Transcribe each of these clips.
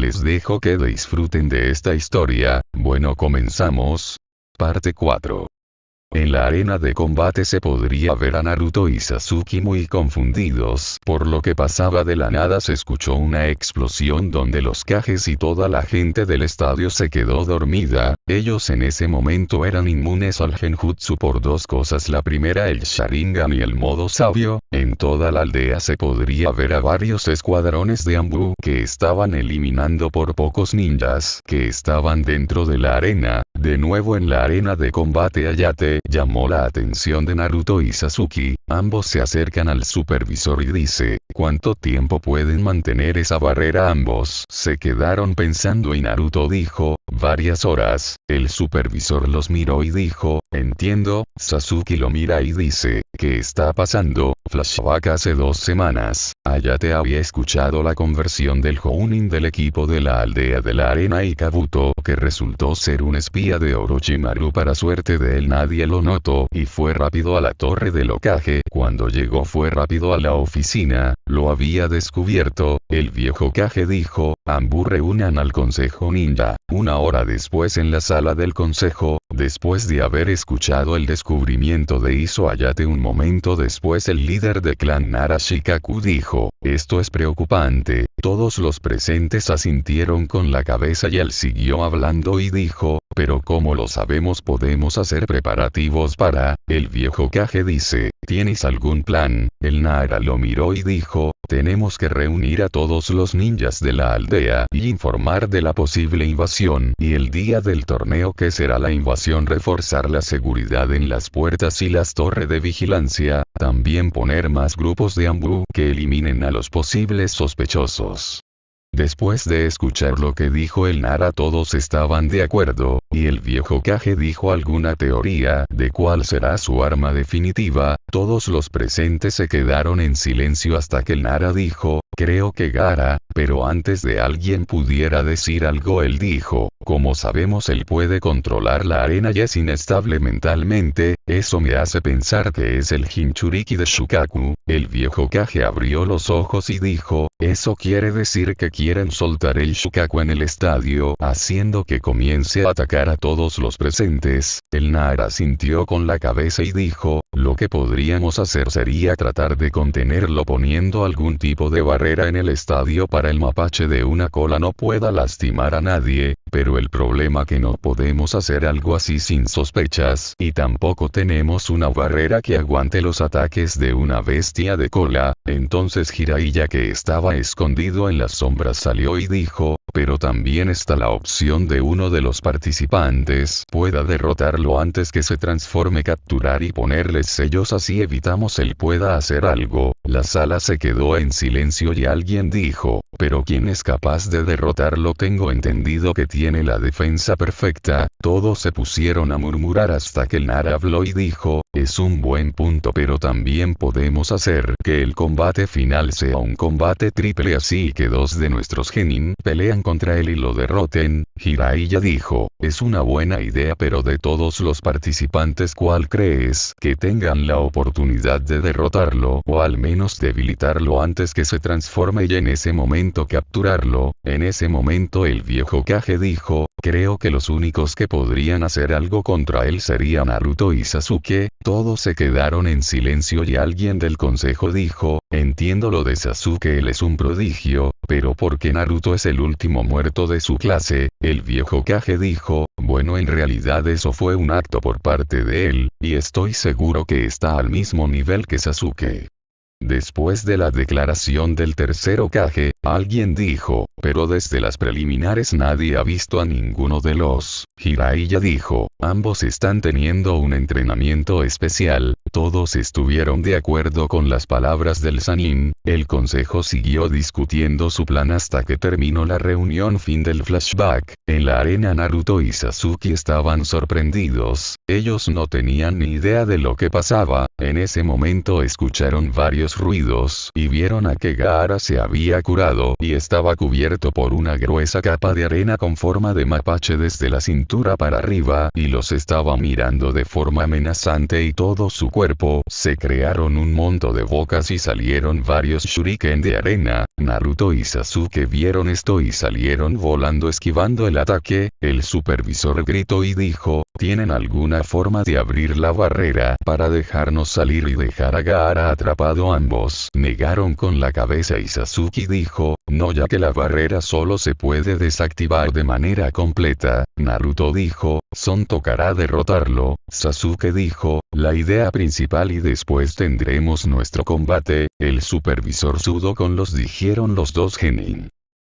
les dejo que disfruten de esta historia, bueno comenzamos. Parte 4. En la arena de combate se podría ver a Naruto y Sasuke muy confundidos, por lo que pasaba de la nada se escuchó una explosión donde los cajes y toda la gente del estadio se quedó dormida, ellos en ese momento eran inmunes al genjutsu por dos cosas. La primera el Sharingan y el modo sabio, en toda la aldea se podría ver a varios escuadrones de Ambu que estaban eliminando por pocos ninjas que estaban dentro de la arena, de nuevo en la arena de combate Ayate, llamó la atención de Naruto y Sasuke, ambos se acercan al supervisor y dice, ¿cuánto tiempo pueden mantener esa barrera ambos? Se quedaron pensando y Naruto dijo, varias horas, el supervisor los miró y dijo, entiendo, Sasuke lo mira y dice, ¿qué está pasando? Flashback hace dos semanas, Ayate había escuchado la conversión del Jounin del equipo de la aldea de la arena y Kabuto, que resultó ser un espía de Orochimaru para suerte de él nadie lo notó y fue rápido a la torre del Okage, cuando llegó fue rápido a la oficina, lo había descubierto, el viejo Kage dijo, Ambu reúnan al consejo ninja, una hora después en la sala del consejo, después de haber escuchado el descubrimiento de Iso Ayate un momento después el líder de clan Nara Shikaku dijo, esto es preocupante, todos los presentes asintieron con la cabeza y él siguió hablando y dijo, pero como lo sabemos podemos hacer preparativos para, el viejo Kage dice, ¿tienes algún plan? El Nara lo miró y dijo, tenemos que reunir a todos los ninjas de la aldea y informar de la posible invasión y el día del torneo que será la invasión reforzar la seguridad en las puertas y las torres de vigilancia, también poner más grupos de Ambu que eliminen a los posibles sospechosos. Después de escuchar lo que dijo el Nara todos estaban de acuerdo, y el viejo Kage dijo alguna teoría de cuál será su arma definitiva, todos los presentes se quedaron en silencio hasta que el Nara dijo, creo que Gara, pero antes de alguien pudiera decir algo él dijo, como sabemos él puede controlar la arena y es inestable mentalmente, eso me hace pensar que es el Jinchuriki de Shukaku, el viejo Kage abrió los ojos y dijo, eso quiere decir que quieren soltar el Shukaku en el estadio, haciendo que comience a atacar a todos los presentes, el Nara sintió con la cabeza y dijo, lo que podríamos hacer sería tratar de contenerlo poniendo algún tipo de barrera en el estadio para el mapache de una cola no pueda lastimar a nadie, pero el problema que no podemos hacer algo así sin sospechas, y tampoco tenemos una barrera que aguante los ataques de una bestia de cola, entonces Jiraiya que estaba escondido en las sombras salió y dijo, pero también está la opción de uno de los participantes pueda derrotarlo antes que se transforme capturar y ponerles sellos así evitamos él pueda hacer algo, la sala se quedó en silencio y alguien dijo, pero ¿quién es capaz de derrotarlo? Tengo entendido que tiene la defensa perfecta, todos se pusieron a murmurar hasta que el Nara habló y dijo, es un buen punto pero también podemos hacer que el combate final sea un combate triple así que dos de nuestros genin pelean contra él y lo derroten, Jiraiya dijo, es una buena idea pero de todos los participantes ¿cuál crees que tengan la oportunidad de derrotarlo o al menos debilitarlo antes que se transforme y en ese momento capturarlo? En ese momento el viejo Kage dijo, creo que los únicos que podrían hacer algo contra él serían Naruto y Sasuke, todos se quedaron en silencio y alguien del consejo dijo, entiendo lo de Sasuke él es un prodigio, pero porque Naruto es el último muerto de su clase, el viejo Kage dijo, bueno en realidad eso fue un acto por parte de él, y estoy seguro que está al mismo nivel que Sasuke. Después de la declaración del tercero Kage, alguien dijo, pero desde las preliminares nadie ha visto a ninguno de los. Jiraiya dijo, ambos están teniendo un entrenamiento especial, todos estuvieron de acuerdo con las palabras del Sanin, el consejo siguió discutiendo su plan hasta que terminó la reunión fin del flashback, en la arena Naruto y Sasuke estaban sorprendidos, ellos no tenían ni idea de lo que pasaba, en ese momento escucharon varios ruidos y vieron a que Gaara se había curado y estaba cubierto por una gruesa capa de arena con forma de mapache desde la cintura para arriba y los estaba mirando de forma amenazante y todo su cuerpo cuerpo se crearon un monto de bocas y salieron varios shuriken de arena, Naruto y Sasuke vieron esto y salieron volando esquivando el ataque, el supervisor gritó y dijo, ¿tienen alguna forma de abrir la barrera para dejarnos salir y dejar a Gaara atrapado ambos? Negaron con la cabeza y Sasuke dijo, no ya que la barrera solo se puede desactivar de manera completa, Naruto dijo, Son tocará derrotarlo, Sasuke dijo, la idea principal y después tendremos nuestro combate, el supervisor sudo con los dijeron los dos genin.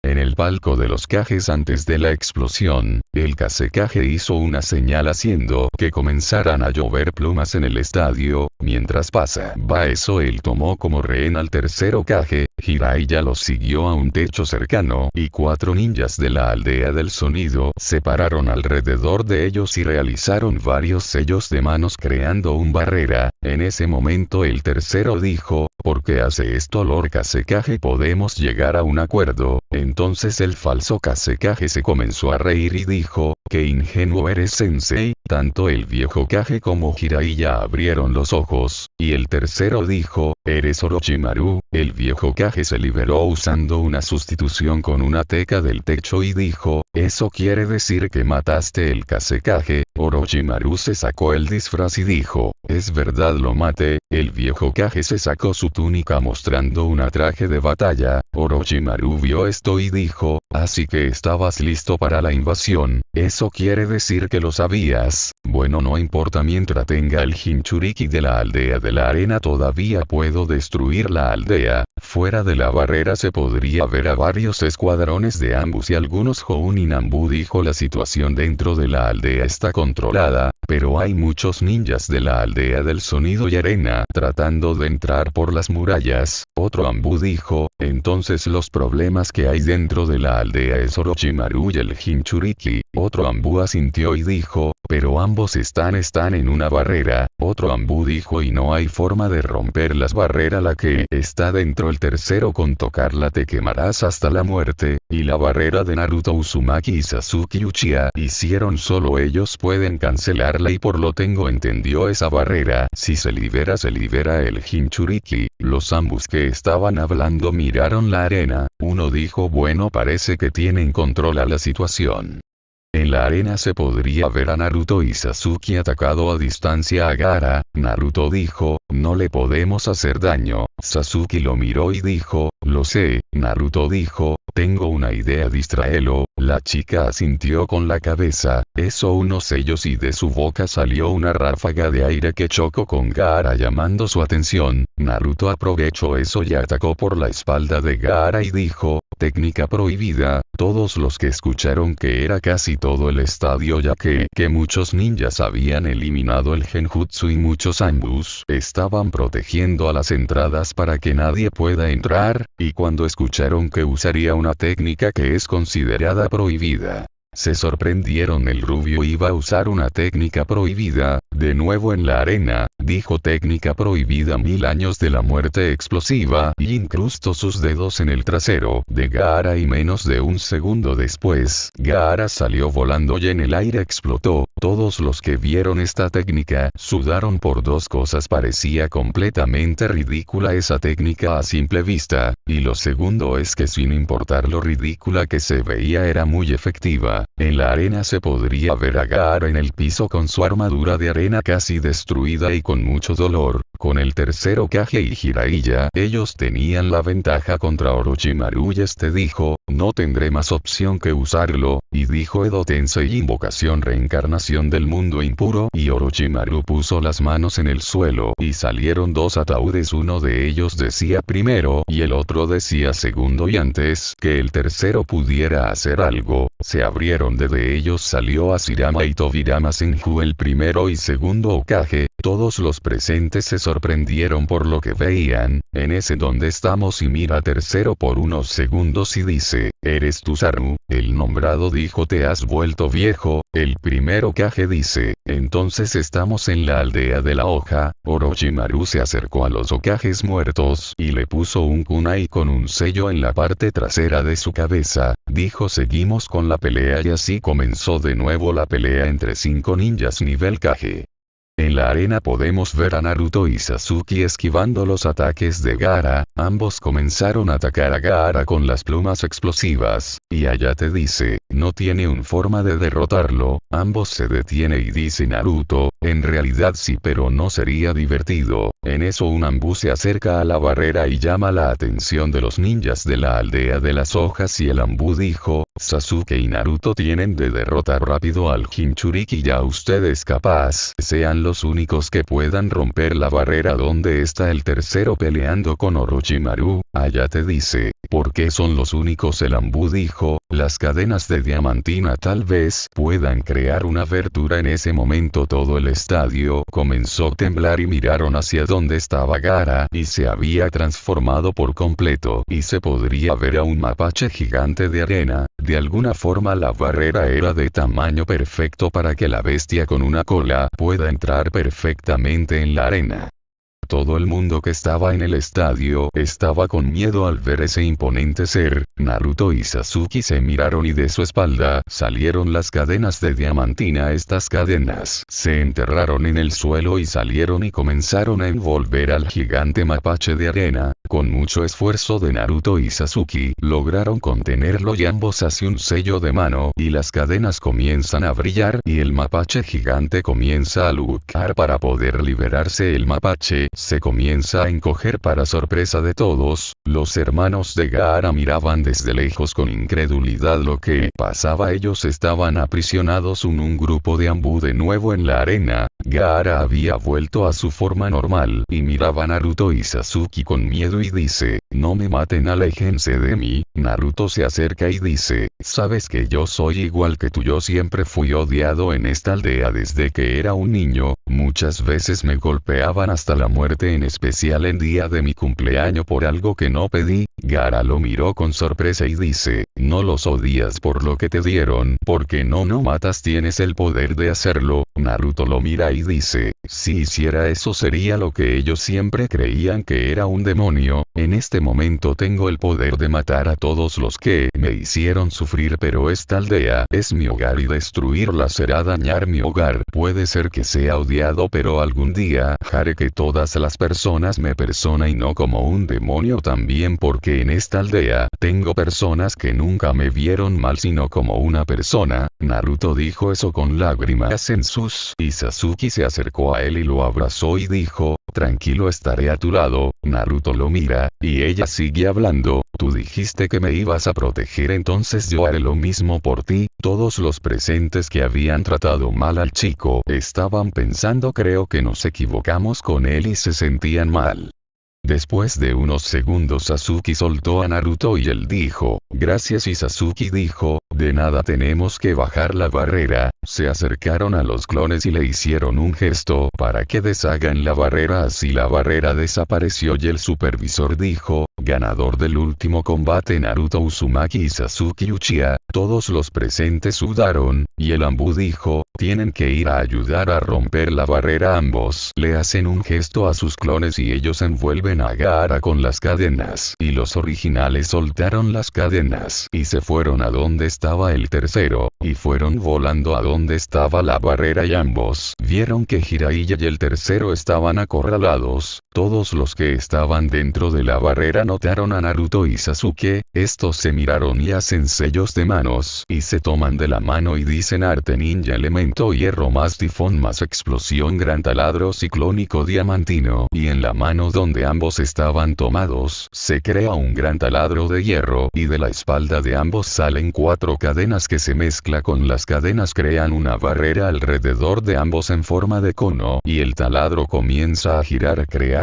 En el palco de los cajes antes de la explosión, el Kasekage hizo una señal haciendo que comenzaran a llover plumas en el estadio, mientras pasa. Va eso él tomó como rehén al tercero Kage, Jiraiya los siguió a un techo cercano y cuatro ninjas de la aldea del sonido se pararon alrededor de ellos y realizaron varios sellos de manos creando un barrera, en ese momento el tercero dijo, ¿por qué hace esto Lord Kasekage? Podemos llegar a un acuerdo, entonces el falso Kasekage se comenzó a reír y dijo, qué ingenuo eres sensei, tanto el viejo Kage como Jiraiya abrieron los ojos, y el tercero dijo, eres Orochimaru, el viejo Kage se liberó usando una sustitución con una teca del techo y dijo, eso quiere decir que mataste el Kasekage, Orochimaru se sacó el disfraz y dijo, es verdad lo maté, el viejo Kage se sacó su túnica mostrando una traje de batalla, Orochimaru vio esto y dijo, así que estabas listo para la invasión, eso quiere decir que lo sabías, bueno no importa mientras tenga el Jinchuriki de la aldea de la arena todavía puedo destruir la aldea, fuera de la barrera se podría ver a varios escuadrones de ambos y algunos Houn y Nambu dijo la situación dentro de la aldea está controlada, pero hay muchos ninjas de la aldea del sonido y arena tratando de entrar por las murallas, otro Ambu dijo, entonces los problemas que hay dentro de la aldea es Orochimaru y el Jinchuriki, otro Ambu asintió y dijo, pero ambos están están en una barrera, otro Ambu dijo y no hay forma de romper las barreras la que está dentro el tercero con tocarla te quemarás hasta la muerte, y la barrera de Naruto Uzumaki y Sasuke Uchiha hicieron solo ellos pueden cancelarla y por lo tengo entendió esa barrera, si se libera se libera el Jinchuriki, los ambos que estaban hablando miraron la arena, uno dijo bueno parece que tienen control a la situación. En la arena se podría ver a Naruto y Sasuke atacado a distancia a Gara, Naruto dijo, no le podemos hacer daño, Sasuke lo miró y dijo, lo sé, Naruto dijo, tengo una idea distraelo, la chica asintió con la cabeza, eso unos sellos y de su boca salió una ráfaga de aire que chocó con Gaara llamando su atención, Naruto aprovechó eso y atacó por la espalda de Gaara y dijo, técnica prohibida, todos los que escucharon que era casi todo el estadio ya que, que muchos ninjas habían eliminado el genjutsu y muchos ambus estaban protegiendo a las entradas para que nadie pueda entrar, y cuando escucharon que usaría una técnica que es considerada prohibida, se sorprendieron el rubio iba a usar una técnica prohibida, de nuevo en la arena, dijo técnica prohibida mil años de la muerte explosiva y incrustó sus dedos en el trasero de Gaara y menos de un segundo después, Gaara salió volando y en el aire explotó, todos los que vieron esta técnica sudaron por dos cosas parecía completamente ridícula esa técnica a simple vista, y lo segundo es que sin importar lo ridícula que se veía era muy efectiva. En la arena se podría ver a Gaara en el piso con su armadura de arena casi destruida y con mucho dolor, con el tercero Kage y Jiraiya ellos tenían la ventaja contra Orochimaru y este dijo, no tendré más opción que usarlo, y dijo Edo Tensei invocación reencarnación del mundo impuro y Orochimaru puso las manos en el suelo y salieron dos ataúdes uno de ellos decía primero y el otro decía segundo y antes que el tercero pudiera hacer algo, se abrieron de ellos salió Asirama y Tobirama Senju el primero y segundo Okage, todos los presentes se sorprendieron por lo que veían, en ese donde estamos y mira tercero por unos segundos y dice, ¿eres tu Saru? El nombrado dijo te has vuelto viejo, el primero Kage dice, entonces estamos en la aldea de la hoja, Orochimaru se acercó a los Okages muertos y le puso un kunai con un sello en la parte trasera de su cabeza, dijo seguimos con la pelea y así comenzó de nuevo la pelea entre cinco ninjas nivel Kage. En la arena podemos ver a Naruto y Sasuke esquivando los ataques de Gaara, ambos comenzaron a atacar a Gaara con las plumas explosivas, y Ayate dice, no tiene un forma de derrotarlo, ambos se detiene y dice Naruto, en realidad sí pero no sería divertido, en eso un ambú se acerca a la barrera y llama la atención de los ninjas de la aldea de las hojas y el ambú dijo, Sasuke y Naruto tienen de derrotar rápido al Jinchuriki ya ustedes capaz sean los únicos que puedan romper la barrera donde está el tercero peleando con Orochimaru, Ayate dice, ¿por qué son los únicos? El Ambu dijo, las cadenas de diamantina tal vez puedan crear una abertura en ese momento todo el estadio comenzó a temblar y miraron hacia donde estaba Gara y se había transformado por completo y se podría ver a un mapache gigante de arena, de alguna forma la barrera era de tamaño perfecto para que la bestia con una cola pueda entrar perfectamente en la arena. Todo el mundo que estaba en el estadio estaba con miedo al ver ese imponente ser, Naruto y Sasuke se miraron y de su espalda salieron las cadenas de diamantina. Estas cadenas se enterraron en el suelo y salieron y comenzaron a envolver al gigante mapache de arena, con mucho esfuerzo de Naruto y Sasuke lograron contenerlo y ambos hace un sello de mano y las cadenas comienzan a brillar y el mapache gigante comienza a luchar para poder liberarse. El mapache se comienza a encoger para sorpresa de todos, los hermanos de Gaara miraban desde lejos con incredulidad lo que pasaba. Ellos estaban aprisionados en un grupo de ambú de nuevo en la arena, Gaara había vuelto a su forma normal y miraba Naruto y Sasuke con miedo y dice, no me maten aléjense de mí, Naruto se acerca y dice, sabes que yo soy igual que tú yo siempre fui odiado en esta aldea desde que era un niño, muchas veces me golpeaban hasta la muerte en especial en día de mi cumpleaños por algo que no pedí, Gara lo miró con sorpresa y dice, no los odias por lo que te dieron, porque no no matas tienes el poder de hacerlo, Naruto lo mira y dice, si hiciera eso sería lo que ellos siempre creían que era un demonio, en este momento tengo el poder de matar a todos los que me hicieron sufrir pero esta aldea es mi hogar y destruirla será dañar mi hogar. Puede ser que sea odiado pero algún día haré que todas las personas me persona y no como un demonio también porque en esta aldea tengo personas que nunca me vieron mal sino como una persona. Naruto dijo eso con lágrimas en sus y Sasuke se acercó a él y lo abrazó y dijo, tranquilo estaré a tu lado, Naruto lo mira, y ella sigue hablando, tú dijiste que me ibas a proteger entonces yo haré lo mismo por ti, todos los presentes que habían tratado mal al chico estaban pensando creo que nos equivocamos con él y se sentían mal. Después de unos segundos Sasuke soltó a Naruto y él dijo, gracias y Sasuke dijo, de nada tenemos que bajar la barrera, se acercaron a los clones y le hicieron un gesto para que deshagan la barrera. Así la barrera desapareció y el supervisor dijo, ganador del último combate Naruto Uzumaki y Sasuke Uchiha, todos los presentes sudaron, y el Ambu dijo, tienen que ir a ayudar a romper la barrera ambos. Le hacen un gesto a sus clones y ellos envuelven con las cadenas. Y los originales soltaron las cadenas y se fueron a donde estaba el tercero, y fueron volando a donde estaba la barrera y ambos vieron que Jiraiya y el tercero estaban acorralados. Todos los que estaban dentro de la barrera notaron a Naruto y Sasuke, estos se miraron y hacen sellos de manos y se toman de la mano y dicen arte ninja elemento hierro más tifón más explosión gran taladro ciclónico diamantino. Y en la mano donde ambos estaban tomados se crea un gran taladro de hierro y de la espalda de ambos salen cuatro cadenas que se mezcla con las cadenas crean una barrera alrededor de ambos en forma de cono y el taladro comienza a girar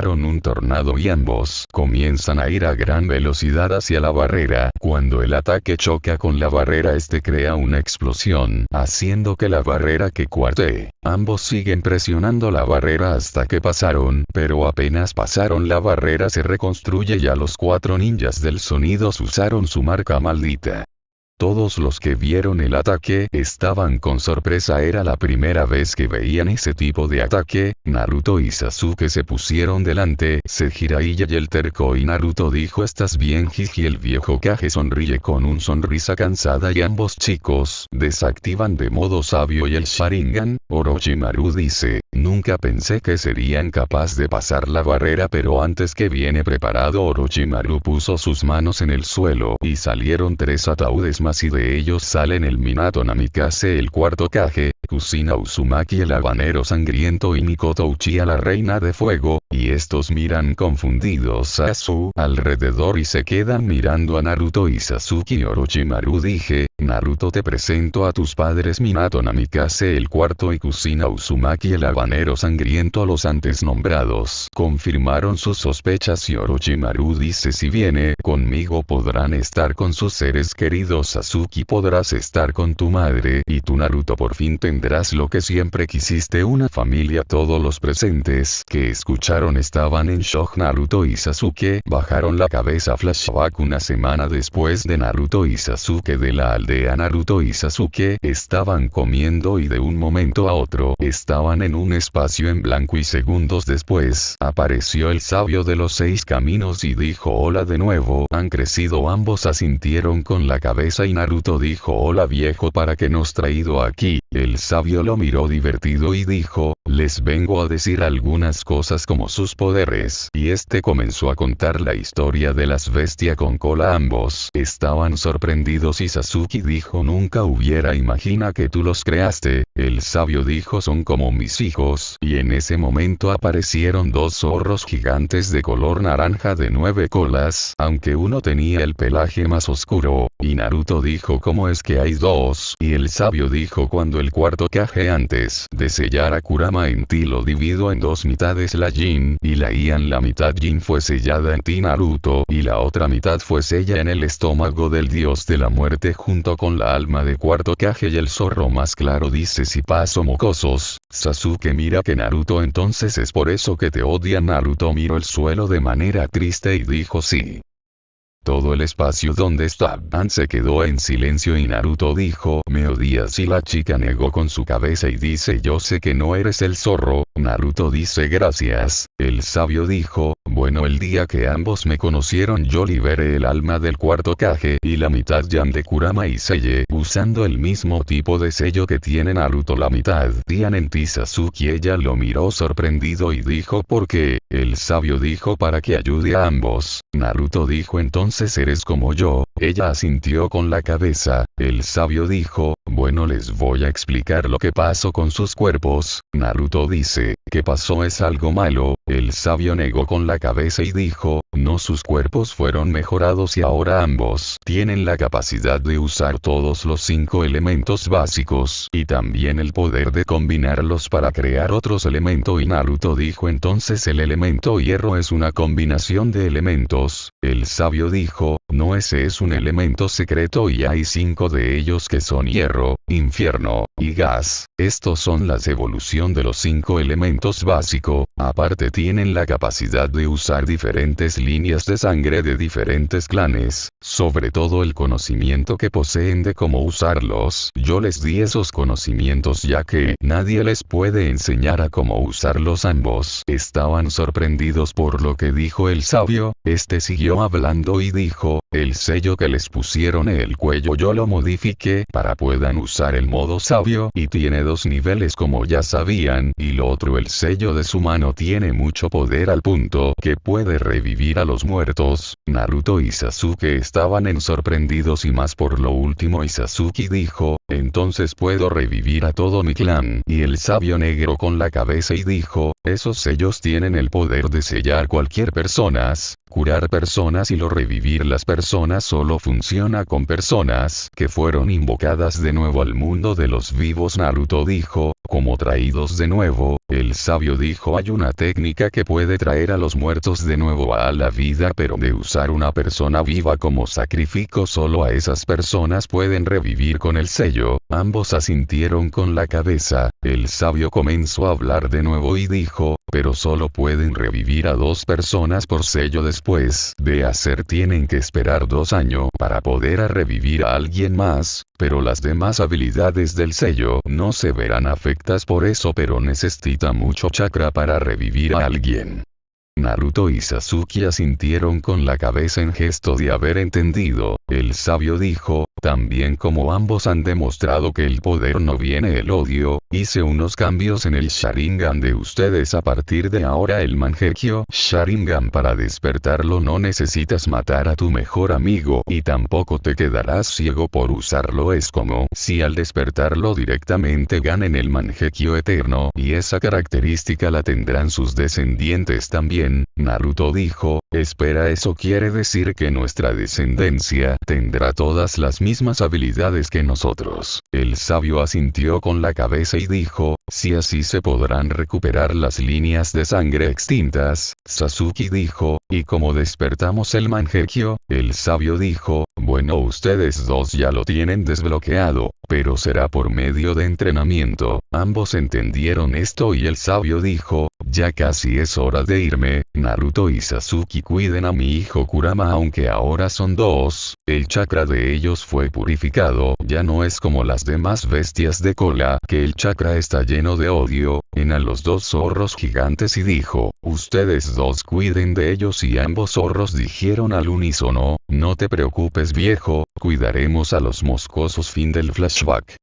un tornado y ambos comienzan a ir a gran velocidad hacia la barrera cuando el ataque choca con la barrera este crea una explosión haciendo que la barrera que cuarte. Ambos siguen presionando la barrera hasta que pasaron, pero apenas pasaron la barrera se reconstruye y a los cuatro ninjas del sonidos usaron su marca maldita. Todos los que vieron el ataque estaban con sorpresa. Era la primera vez que veían ese tipo de ataque, Naruto y Sasuke se pusieron delante, se Jiraiya y el terco y Naruto dijo estás bien Jiji el viejo Kage sonríe con un sonrisa cansada y ambos chicos desactivan de modo sabio y el Sharingan, Orochimaru dice, nunca pensé que serían capaz de pasar la barrera pero antes que viene preparado Orochimaru puso sus manos en el suelo y salieron tres ataúdes más y de ellos salen el Minato Namikaze el cuarto Kage, Kusina Uzumaki el habanero sangriento y Mikoto Uchiha la reina de fuego, y estos miran confundidos a su alrededor y se quedan mirando a Naruto y Sasuke Orochimaru. Dije, Naruto te presento a tus padres. Minato Namikaze el cuarto y Kusina Uzumaki el habanero sangriento los antes nombrados. Confirmaron sus sospechas y Orochimaru dice si viene conmigo podrán estar con sus seres queridos. Sasuke podrás estar con tu madre y tu Naruto. Por fin tendrás lo que siempre quisiste. Una familia todos los presentes que escucharon estaban en shock. Naruto y Sasuke bajaron la cabeza. Flashback una semana después de Naruto y Sasuke de la aldea. Naruto y Sasuke estaban comiendo y de un momento a otro estaban en un espacio en blanco y segundos después apareció el sabio de los seis caminos y dijo hola de nuevo han crecido ambos asintieron con la cabeza y Naruto dijo hola viejo para que nos traído aquí, el sabio lo miró divertido y dijo, les vengo a decir algunas cosas como sus poderes. Y este comenzó a contar la historia de las bestias con cola. Ambos estaban sorprendidos y Sasuke dijo nunca hubiera imagina que tú los creaste. El sabio dijo son como mis hijos. Y en ese momento aparecieron dos zorros gigantes de color naranja de nueve colas. Aunque uno tenía el pelaje más oscuro. Y Naruto dijo cómo es que hay dos. Y el sabio dijo cuando el cuarto caje antes de sellar a Kurama en ti lo divido en dos mitades la Jin y la Ian la mitad Jin fue sellada en ti Naruto y la otra mitad fue sella en el estómago del dios de la muerte junto con la alma de cuarto Kage y el zorro más claro dice si paso mocosos, Sasuke mira que Naruto entonces es por eso que te odia Naruto miró el suelo de manera triste y dijo sí. Todo el espacio donde estaban se quedó en silencio y Naruto dijo, me odias y la chica negó con su cabeza y dice yo sé que no eres el zorro, Naruto dice gracias, el sabio dijo, bueno el día que ambos me conocieron yo liberé el alma del cuarto Kage y la mitad Yan de Kurama y Selle usando el mismo tipo de sello que tiene Naruto. La mitad Tian en Sasuke ella lo miró sorprendido y dijo ¿por qué? El sabio dijo para que ayude a ambos, Naruto dijo entonces eres como yo, ella asintió con la cabeza, el sabio dijo, bueno les voy a explicar lo que pasó con sus cuerpos, Naruto dice, ¿qué pasó es algo malo? El sabio negó con la cabeza y dijo, no sus cuerpos fueron mejorados y ahora ambos tienen la capacidad de usar todos los cinco elementos básicos y también el poder de combinarlos para crear otros elementos y Naruto dijo entonces el elemento hierro es una combinación de elementos, el sabio dijo, no ese es un elemento secreto y hay cinco de ellos que son hierro, infierno, y gas. Estos son las evolución de los cinco elementos básicos, aparte tienen la capacidad de usar diferentes líneas de sangre de diferentes clanes, sobre todo el conocimiento que poseen de cómo usarlos. Yo les di esos conocimientos ya que nadie les puede enseñar a cómo usarlos ambos. Estaban sorprendidos por lo que dijo el sabio, este siguió hablando y dijo, el sello que les pusieron en el cuello yo lo modifiqué para puedan usar el modo sabio y tiene dos niveles como ya sabían y lo el sello de su mano tiene mucho poder al punto que puede revivir a los muertos. Naruto y Sasuke estaban en sorprendidos y más por lo último y Sasuke dijo, entonces puedo revivir a todo mi clan. Y el sabio negro con la cabeza y dijo, esos sellos tienen el poder de sellar cualquier personas, curar personas y lo revivir las personas solo funciona con personas que fueron invocadas de nuevo al mundo de los vivos Naruto dijo, como traídos de nuevo, el sabio dijo hay una técnica que puede traer a los muertos de nuevo a la vida pero de usar una persona viva como sacrificio solo a esas personas pueden revivir con el sello, ambos asintieron con la cabeza, el sabio comenzó a hablar de nuevo y dijo, pero solo pueden revivir a dos personas por sello después de hacer tienen que esperar dos años para poder revivir a alguien más, pero las demás habilidades del sello no se verán afectadas por eso pero necesito falta mucho chakra para revivir a alguien. Naruto y Sasuke asintieron con la cabeza en gesto de haber entendido, el sabio dijo, también como ambos han demostrado que el poder no viene el odio, hice unos cambios en el Sharingan de ustedes. A partir de ahora el Mangekyo Sharingan para despertarlo no necesitas matar a tu mejor amigo y tampoco te quedarás ciego por usarlo. Es como si al despertarlo directamente ganen el Mangekyo eterno y esa característica la tendrán sus descendientes también, Naruto dijo, espera eso quiere decir que nuestra descendencia tendrá todas las mismas habilidades que nosotros. El sabio asintió con la cabeza y dijo, si así se podrán recuperar las líneas de sangre extintas, Sasuke dijo, y como despertamos el Mangekyo, el sabio dijo, bueno ustedes dos ya lo tienen desbloqueado, pero será por medio de entrenamiento, ambos entendieron esto y el sabio dijo, ya casi es hora de irme, Naruto y Sasuke cuiden a mi hijo Kurama aunque ahora son dos, el chakra de ellos fue purificado, ya no es como las demás bestias de cola, que el chakra está lleno de odio, en a los dos zorros gigantes y dijo, ustedes dos cuiden de ellos y ambos zorros dijeron al unísono, no te preocupes viejo, cuidaremos a los moscosos fin del flashback.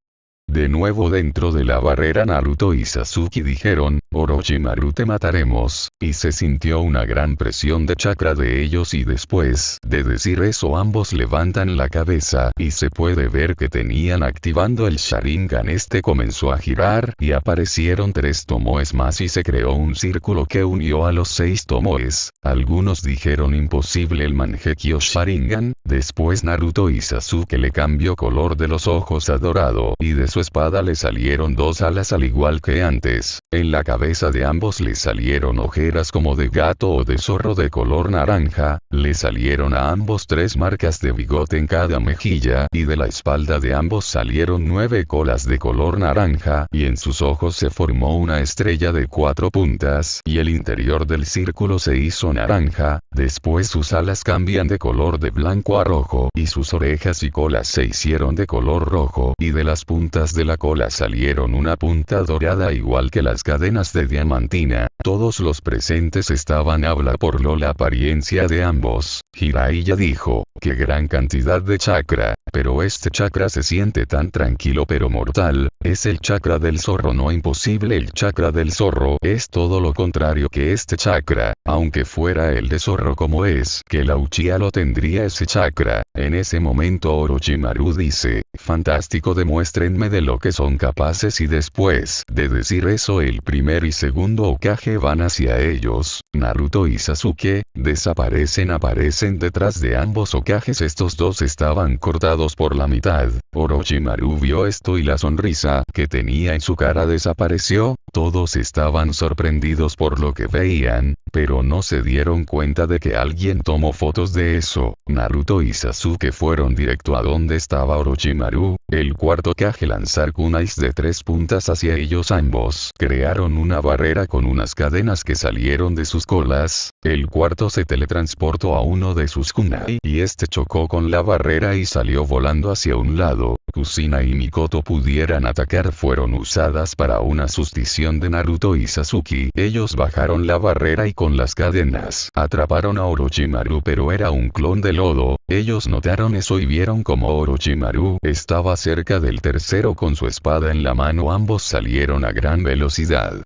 De nuevo dentro de la barrera Naruto y Sasuke dijeron, Orochimaru te mataremos, y se sintió una gran presión de chakra de ellos y después de decir eso ambos levantan la cabeza. Y se puede ver que tenían activando el Sharingan. Este comenzó a girar y aparecieron tres tomoes más y se creó un círculo que unió a los seis tomoes, algunos dijeron imposible el Mangekyo Sharingan, después Naruto y Sasuke le cambió color de los ojos a dorado y de su espada le salieron dos alas al igual que antes, en la cabeza de ambos le salieron ojeras como de gato o de zorro de color naranja, le salieron a ambos tres marcas de bigote en cada mejilla y de la espalda de ambos salieron nueve colas de color naranja y en sus ojos se formó una estrella de cuatro puntas y el interior del círculo se hizo naranja, después sus alas cambian de color de blanco a rojo y sus orejas y colas se hicieron de color rojo y de las puntas de la cola salieron una punta dorada igual que las cadenas de diamantina, todos los presentes estaban habla por lo la apariencia de ambos, Jiraiya dijo, qué gran cantidad de chakra, pero este chakra se siente tan tranquilo pero mortal, es el chakra del zorro no imposible el chakra del zorro. Es todo lo contrario que este chakra, aunque fuera el de zorro como es, que la Uchiha lo tendría ese chakra, en ese momento Orochimaru dice, fantástico demuéstrenme de lo que son capaces y después de decir eso el primer y segundo Okage van hacia ellos, Naruto y Sasuke, desaparecen aparecen detrás de ambos Okages. Estos dos estaban cortados por la mitad, Orochimaru. Vio esto y la sonrisa que tenía en su cara desapareció, todos estaban sorprendidos por lo que veían, pero no se dieron cuenta de que alguien tomó fotos de eso, Naruto y Sasuke fueron directo a donde estaba Orochimaru, el cuarto Kage lanzar kunais de tres puntas hacia ellos ambos. Crearon una barrera con unas cadenas que salieron de sus colas, el cuarto se teletransportó a uno de sus kunai y este chocó con la barrera y salió volando hacia un lado. Kusina y Mikoto pudieran atacar fueron usadas para una sustición de Naruto y Sasuke. Ellos bajaron la barrera y con las cadenas atraparon a Orochimaru pero era un clon de lodo, ellos notaron eso y vieron como Orochimaru estaba cerca del tercero con su espada en la mano ambos salieron a gran velocidad.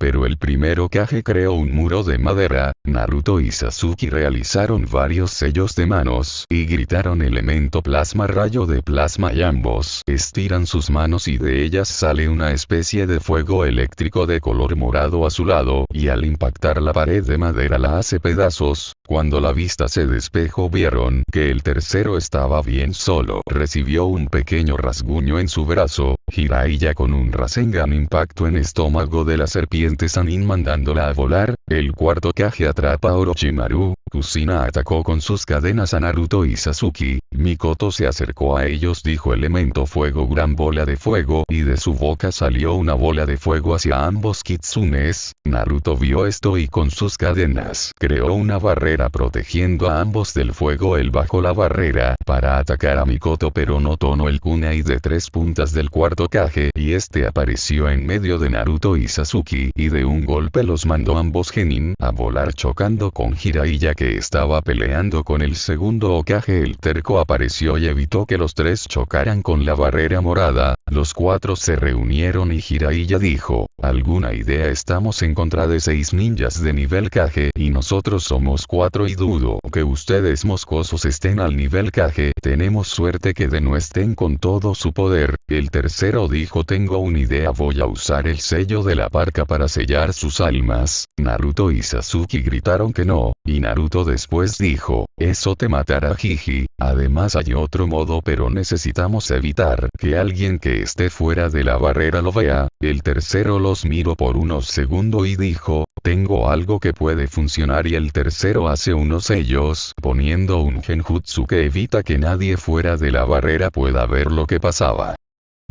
Pero el primero Kage creó un muro de madera, Naruto y Sasuke realizaron varios sellos de manos y gritaron elemento plasma rayo de plasma y ambos estiran sus manos y de ellas sale una especie de fuego eléctrico de color morado azulado y al impactar la pared de madera la hace pedazos, cuando la vista se despejó vieron que el tercero estaba bien solo. Recibió un pequeño rasguño en su brazo, Jiraiya con un Rasengan impacto en estómago de la serpiente Sanin mandándola a volar, el cuarto Kage atrapa a Orochimaru, Kusina atacó con sus cadenas a Naruto y Sasuke, Mikoto se acercó a ellos dijo elemento fuego gran bola de fuego y de su boca salió una bola de fuego hacia ambos kitsunes, Naruto vio esto y con sus cadenas creó una barrera protegiendo a ambos del fuego él bajó la barrera para atacar a Mikoto pero no tonó el kunai de tres puntas del cuarto Kage y este apareció en medio de Naruto y Sasuke y de un golpe los mandó ambos genin a volar chocando con Jiraiya que estaba peleando con el segundo Okage el terco apareció y evitó que los tres chocaran con la barrera morada, los cuatro se reunieron y Jiraiya dijo, ¿alguna idea estamos en contra de seis ninjas de nivel Kage y nosotros somos cuatro y dudo que ustedes moscosos estén al nivel Kage, tenemos suerte que de no estén con todo su poder, el tercero dijo tengo una idea voy a usar el sello de la parca para sellar sus almas, Naruto y Sasuke gritaron que no, y Naruto después dijo, eso te matará Jiji, además hay otro modo pero necesitamos evitar que alguien que esté fuera de la barrera lo vea, el tercero los miró por unos segundos y dijo, tengo algo que puede funcionar y el tercero hace unos sellos, poniendo un genjutsu que evita que nadie fuera de la barrera pueda ver lo que pasaba.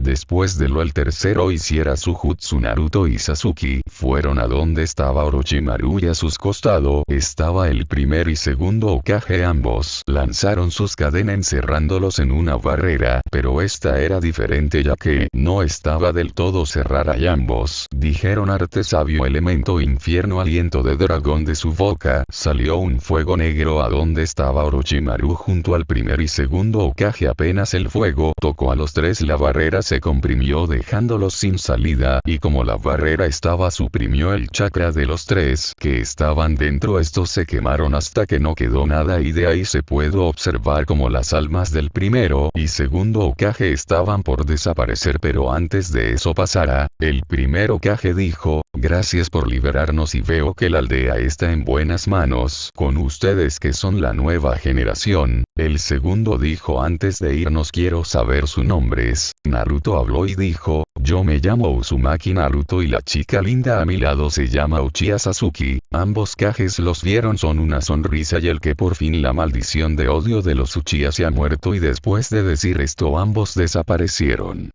Después de lo el tercero hiciera su jutsu Naruto y Sasuke fueron a donde estaba Orochimaru y a sus costados estaba el primer y segundo Okage. Ambos lanzaron sus cadenas encerrándolos en una barrera pero esta era diferente ya que no estaba del todo cerrada y ambos dijeron arte sabio elemento infierno aliento de dragón de su boca salió un fuego negro a donde estaba Orochimaru junto al primer y segundo Okage. Apenas el fuego tocó a los tres la barrera se comprimió dejándolos sin salida y como la barrera estaba suprimió el chakra de los tres que estaban dentro estos se quemaron hasta que no quedó nada y de ahí se puede observar como las almas del primero y segundo Okage estaban por desaparecer. Pero antes de eso pasara, el primer Okage dijo, gracias por liberarnos y veo que la aldea está en buenas manos con ustedes que son la nueva generación, el segundo dijo antes de irnos quiero saber sus nombres, Naruto habló y dijo, yo me llamo Uzumaki Naruto y la chica linda a mi lado se llama Uchiha Sasuke, ambos cajes los vieron son una sonrisa y el que por fin la maldición de odio de los Uchiha se ha muerto y después de decir esto ambos desaparecieron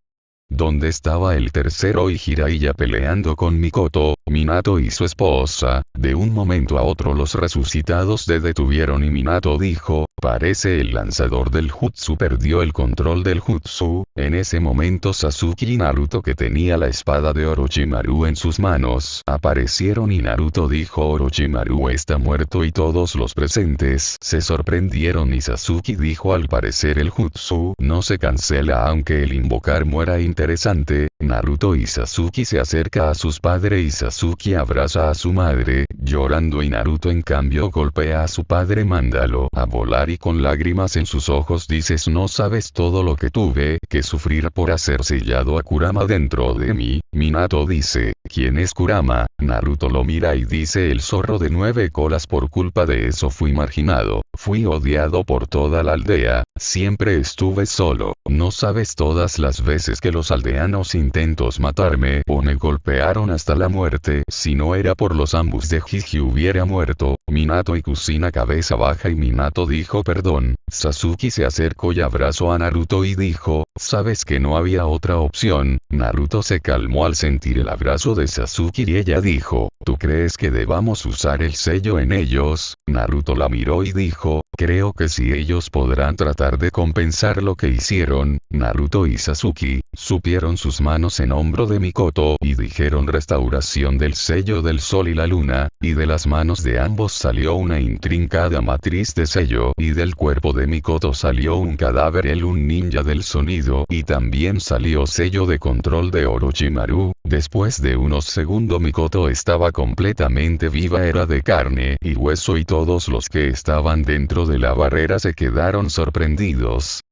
donde estaba el tercero y Jiraiya peleando con Mikoto, Minato y su esposa, de un momento a otro los resucitados se detuvieron y Minato dijo, parece el lanzador del jutsu perdió el control del jutsu, en ese momento Sasuke y Naruto que tenía la espada de Orochimaru en sus manos aparecieron y Naruto dijo Orochimaru está muerto y todos los presentes se sorprendieron y Sasuke dijo al parecer el jutsu no se cancela aunque el invocar muera interesante, Naruto y Sasuke se acerca a sus padres y Sasuke abraza a su madre, llorando y Naruto en cambio golpea a su padre mándalo a volar y con lágrimas en sus ojos dices no sabes todo lo que tuve que sufrir por hacer sellado a Kurama dentro de mí, Minato dice, ¿quién es Kurama? Naruto lo mira y dice el zorro de nueve colas por culpa de eso fui marginado, fui odiado por toda la aldea, siempre estuve solo, no sabes todas las veces que los aldeanos intentos matarme o me golpearon hasta la muerte. Si no era por los ambos de Jiji hubiera muerto. Minato y Kusina cabeza baja y Minato dijo perdón. Sasuke se acercó y abrazó a Naruto y dijo, sabes que no había otra opción. Naruto se calmó al sentir el abrazo de Sasuke y ella dijo, ¿tú crees que debamos usar el sello en ellos? Naruto la miró y dijo, creo que si ellos podrán tratar de compensar lo que hicieron, Naruto y Sasuke, supieron sus manos en hombro de Mikoto y dijeron restauración del sello del sol y la luna, y de las manos de ambos salió una intrincada matriz de sello y del cuerpo de Mikoto salió un cadáver el un ninja del sonido y también salió sello de control de Orochimaru, después de unos segundos Mikoto estaba completamente viva era de carne y hueso y todos los que estaban dentro de la barrera se quedaron sorprendidos,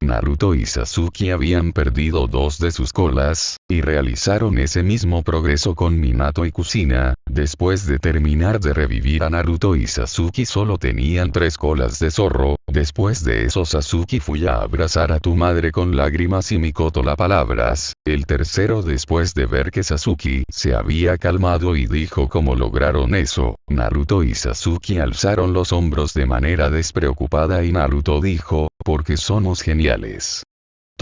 Naruto y Sasuke habían perdido dos de sus colas, y realizaron ese mismo progreso con Minato y Kusina, después de terminar de revivir a Naruto y Sasuke solo tenían tres colas de zorro, después de eso Sasuke fui a abrazar a tu madre con lágrimas y Mikoto la palabras, el tercero después de ver que Sasuke se había calmado y dijo cómo lograron eso, Naruto y Sasuke alzaron los hombros de manera despreocupada y Naruto dijo, porque somos geniales.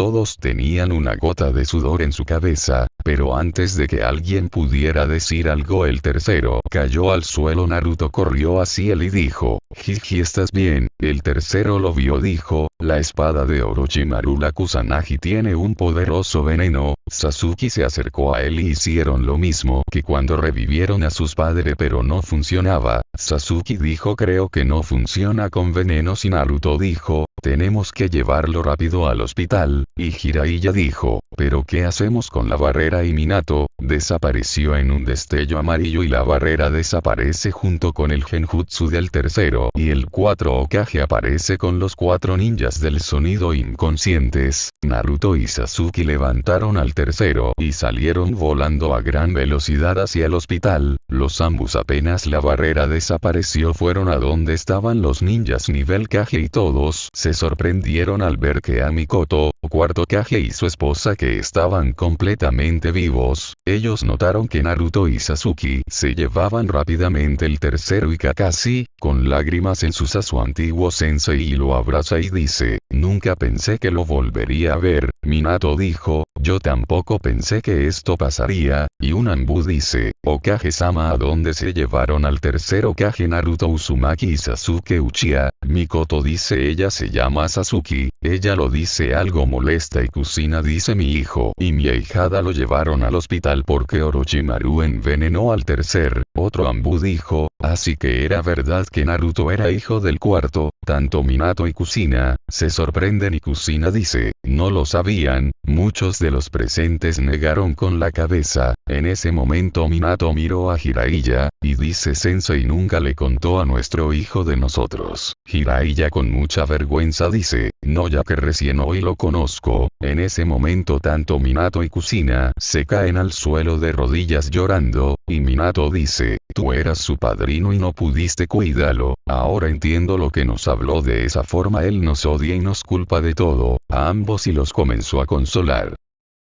Todos tenían una gota de sudor en su cabeza, pero antes de que alguien pudiera decir algo el tercero cayó al suelo. Naruto corrió hacia él y dijo, Jiji estás bien, el tercero lo vio dijo, la espada de Orochimaru la Kusanagi tiene un poderoso veneno, Sasuke se acercó a él y hicieron lo mismo que cuando revivieron a sus padres pero no funcionaba, Sasuke dijo creo que no funciona con venenos y Naruto dijo, tenemos que llevarlo rápido al hospital, y Jiraiya dijo, pero ¿qué hacemos con la barrera y Minato? Desapareció en un destello amarillo y la barrera desaparece junto con el genjutsu del tercero y el 4 Okage aparece con los cuatro ninjas del sonido inconscientes, Naruto y Sasuke levantaron al tercero y salieron volando a gran velocidad hacia el hospital, los ambos apenas la barrera desapareció fueron a donde estaban los ninjas nivel Kage y todos se sorprendieron al ver que a Mikoto, cuarto Kage y su esposa que estaban completamente vivos, ellos notaron que Naruto y Sasuke se llevaban rápidamente el tercero y Kakashi, con lágrimas en sus a su antiguo sensei y lo abraza y dice, nunca pensé que lo volvería a ver, Minato dijo, yo tampoco pensé que esto pasaría, y un Ambu dice, Okage-sama a dónde se llevaron al tercero Okage Naruto Uzumaki y Sasuke Uchiha, Mikoto dice ella se llama Sasuke, ella lo dice algo molesta y Kusina dice mi hijo y mi ahijada lo llevaron al hospital porque Orochimaru envenenó al tercer, otro Ambu dijo, así que era verdad que Naruto era hijo del cuarto, tanto Minato y Kusina, se sorprenden y Kusina dice, no lo sabían, muchos de los presentes negaron con la cabeza, en ese momento Minato miró a Jiraiya, y dice Sensei nunca le contó a nuestro hijo de nosotros. Jiraiya con mucha vergüenza dice, no ya que recién hoy lo conozco, en ese momento tanto Minato y Kusina se caen al suelo de rodillas llorando, y Minato dice, tú eras su padrino y no pudiste cuidarlo, ahora entiendo lo que nos habló de esa forma él nos odia y nos culpa de todo, a ambos y los comenzó a consolar.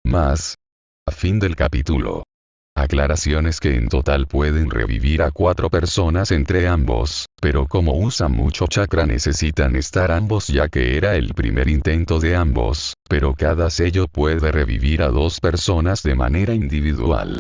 Más. A fin del capítulo. Aclaraciones que en total pueden revivir a cuatro personas entre ambos, pero como usan mucho chakra necesitan estar ambos ya que era el primer intento de ambos, pero cada sello puede revivir a dos personas de manera individual.